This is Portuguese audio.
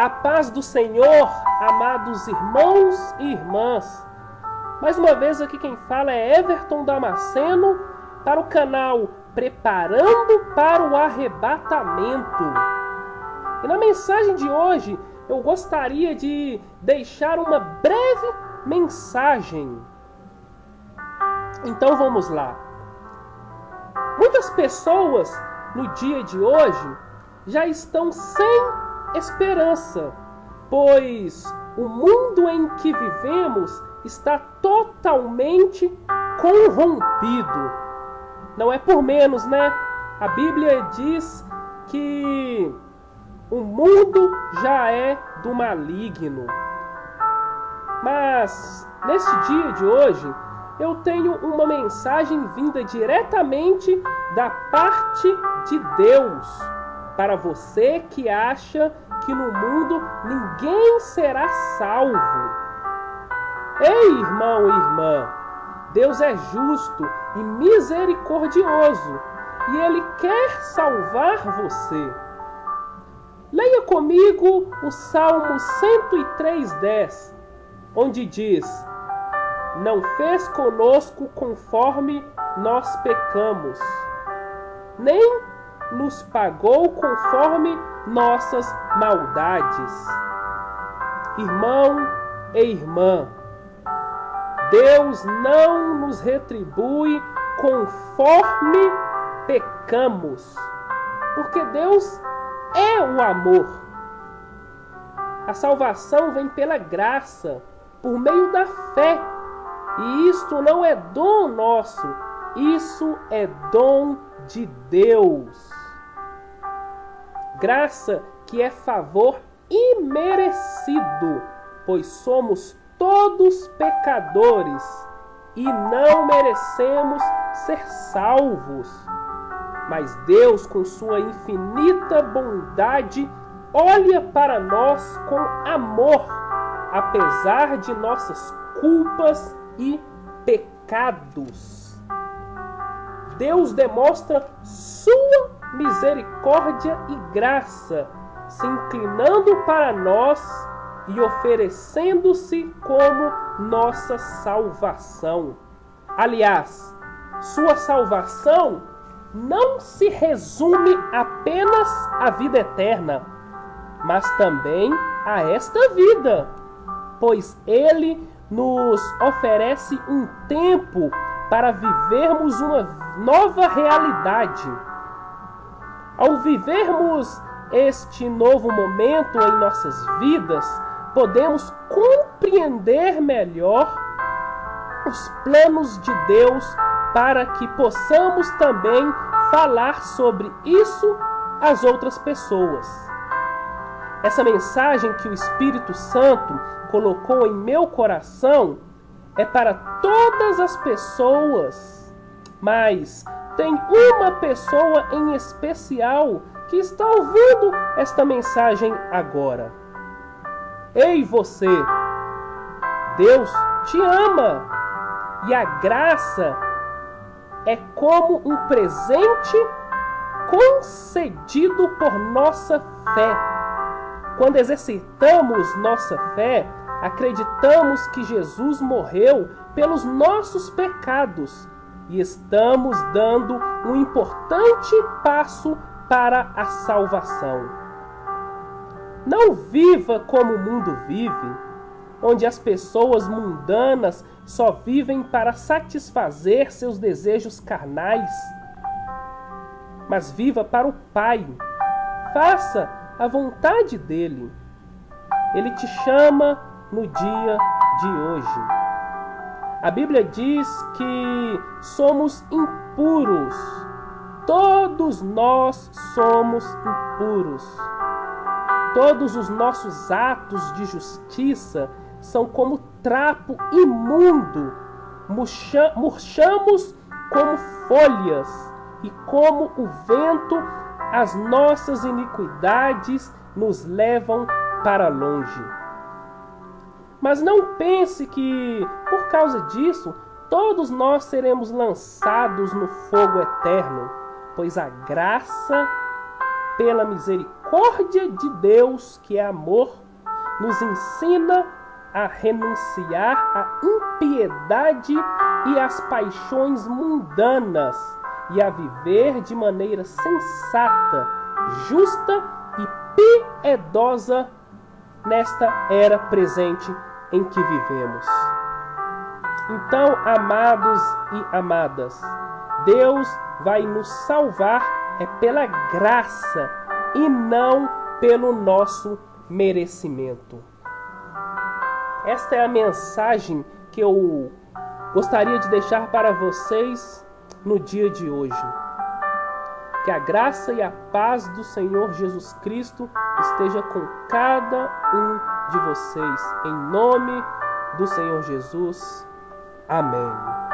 A paz do Senhor, amados irmãos e irmãs. Mais uma vez aqui quem fala é Everton Damasceno para o canal Preparando para o Arrebatamento. E na mensagem de hoje eu gostaria de deixar uma breve mensagem. Então vamos lá. Muitas pessoas no dia de hoje já estão sem esperança, pois o mundo em que vivemos está totalmente corrompido. Não é por menos, né? A Bíblia diz que o mundo já é do maligno. Mas nesse dia de hoje, eu tenho uma mensagem vinda diretamente da parte de Deus para você que acha que no mundo ninguém será salvo. Ei, irmão e irmã, Deus é justo e misericordioso e Ele quer salvar você. Leia comigo o Salmo 103,10, onde diz: Não fez conosco conforme nós pecamos, nem nos pagou conforme nossas maldades. Irmão e irmã, Deus não nos retribui conforme pecamos, porque Deus é o amor. A salvação vem pela graça, por meio da fé, e isto não é dom nosso, isso é dom de Deus graça que é favor imerecido, pois somos todos pecadores e não merecemos ser salvos. Mas Deus, com sua infinita bondade, olha para nós com amor, apesar de nossas culpas e pecados. Deus demonstra sua misericórdia e graça, se inclinando para nós e oferecendo-se como nossa salvação. Aliás, sua salvação não se resume apenas à vida eterna, mas também a esta vida, pois ele nos oferece um tempo para vivermos uma nova realidade ao vivermos este novo momento em nossas vidas, podemos compreender melhor os planos de Deus para que possamos também falar sobre isso às outras pessoas. Essa mensagem que o Espírito Santo colocou em meu coração é para todas as pessoas, mas tem uma pessoa em especial que está ouvindo esta mensagem agora. Ei você! Deus te ama e a graça é como um presente concedido por nossa fé. Quando exercitamos nossa fé, acreditamos que Jesus morreu pelos nossos pecados e estamos dando um importante passo para a salvação. Não viva como o mundo vive, onde as pessoas mundanas só vivem para satisfazer seus desejos carnais. Mas viva para o Pai. Faça a vontade dele. Ele te chama no dia de hoje. A Bíblia diz que somos impuros. Todos nós somos impuros. Todos os nossos atos de justiça são como trapo imundo. Murchamos como folhas, e como o vento, as nossas iniquidades nos levam para longe. Mas não pense que, por causa disso, todos nós seremos lançados no fogo eterno, pois a graça pela misericórdia de Deus, que é amor, nos ensina a renunciar à impiedade e às paixões mundanas e a viver de maneira sensata, justa e piedosa nesta era presente em que vivemos. Então, amados e amadas, Deus vai nos salvar é pela graça e não pelo nosso merecimento. Esta é a mensagem que eu gostaria de deixar para vocês no dia de hoje. Que a graça e a paz do Senhor Jesus Cristo esteja com cada um de vocês. Em nome do Senhor Jesus. Amém.